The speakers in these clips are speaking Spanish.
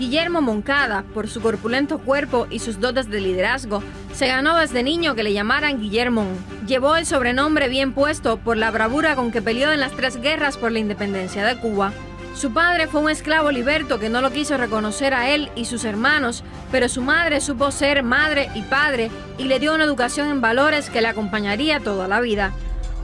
Guillermo Moncada, por su corpulento cuerpo y sus dotes de liderazgo, se ganó desde niño que le llamaran Guillermo. Llevó el sobrenombre bien puesto por la bravura con que peleó en las tres guerras por la independencia de Cuba. Su padre fue un esclavo liberto que no lo quiso reconocer a él y sus hermanos, pero su madre supo ser madre y padre y le dio una educación en valores que le acompañaría toda la vida.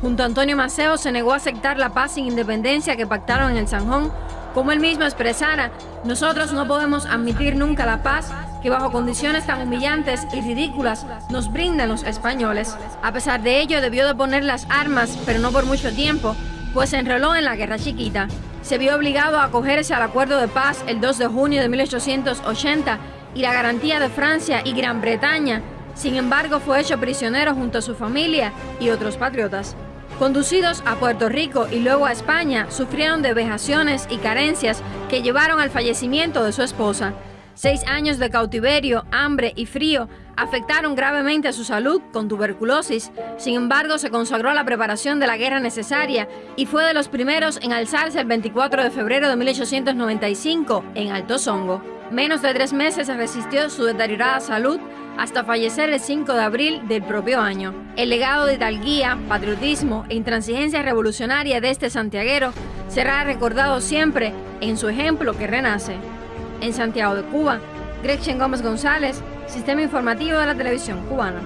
Junto a Antonio Maceo se negó a aceptar la paz sin independencia que pactaron en el Sanjón como él mismo expresara, nosotros no podemos admitir nunca la paz que bajo condiciones tan humillantes y ridículas nos brindan los españoles. A pesar de ello, debió de poner las armas, pero no por mucho tiempo, pues se enroló en la Guerra Chiquita. Se vio obligado a acogerse al acuerdo de paz el 2 de junio de 1880 y la garantía de Francia y Gran Bretaña. Sin embargo, fue hecho prisionero junto a su familia y otros patriotas. Conducidos a Puerto Rico y luego a España, sufrieron de vejaciones y carencias que llevaron al fallecimiento de su esposa. Seis años de cautiverio, hambre y frío afectaron gravemente a su salud con tuberculosis. Sin embargo, se consagró a la preparación de la guerra necesaria y fue de los primeros en alzarse el 24 de febrero de 1895 en Alto Songo. Menos de tres meses resistió su deteriorada salud hasta fallecer el 5 de abril del propio año. El legado de tal guía, patriotismo e intransigencia revolucionaria de este santiaguero será recordado siempre en su ejemplo que renace. En Santiago de Cuba, Gretchen Gómez González, Sistema Informativo de la Televisión Cubana.